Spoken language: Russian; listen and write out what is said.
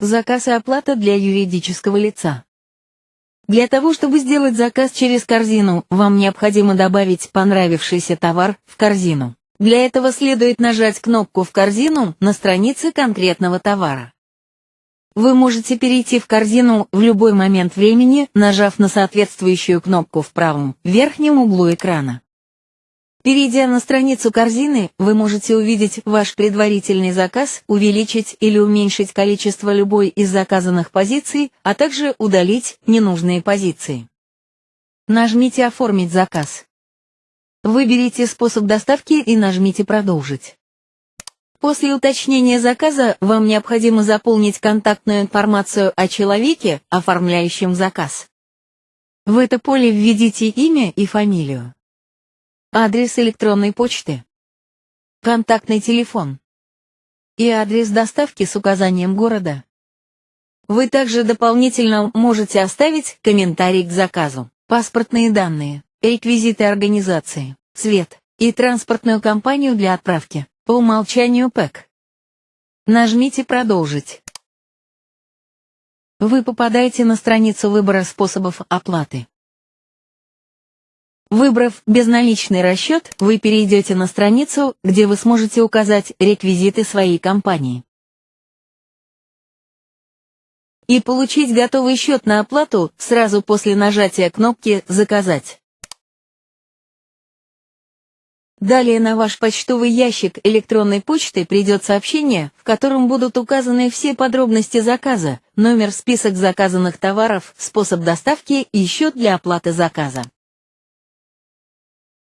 Заказ и оплата для юридического лица. Для того, чтобы сделать заказ через корзину, вам необходимо добавить понравившийся товар в корзину. Для этого следует нажать кнопку «В корзину» на странице конкретного товара. Вы можете перейти в корзину в любой момент времени, нажав на соответствующую кнопку в правом верхнем углу экрана. Перейдя на страницу корзины, вы можете увидеть ваш предварительный заказ, увеличить или уменьшить количество любой из заказанных позиций, а также удалить ненужные позиции. Нажмите «Оформить заказ». Выберите способ доставки и нажмите «Продолжить». После уточнения заказа вам необходимо заполнить контактную информацию о человеке, оформляющем заказ. В это поле введите имя и фамилию. Адрес электронной почты. Контактный телефон. И адрес доставки с указанием города. Вы также дополнительно можете оставить комментарий к заказу, паспортные данные, реквизиты организации, цвет и транспортную компанию для отправки, по умолчанию ПЭК. Нажмите «Продолжить». Вы попадаете на страницу выбора способов оплаты. Выбрав безналичный расчет, вы перейдете на страницу, где вы сможете указать реквизиты своей компании. И получить готовый счет на оплату сразу после нажатия кнопки «Заказать». Далее на ваш почтовый ящик электронной почты придет сообщение, в котором будут указаны все подробности заказа, номер, список заказанных товаров, способ доставки и счет для оплаты заказа.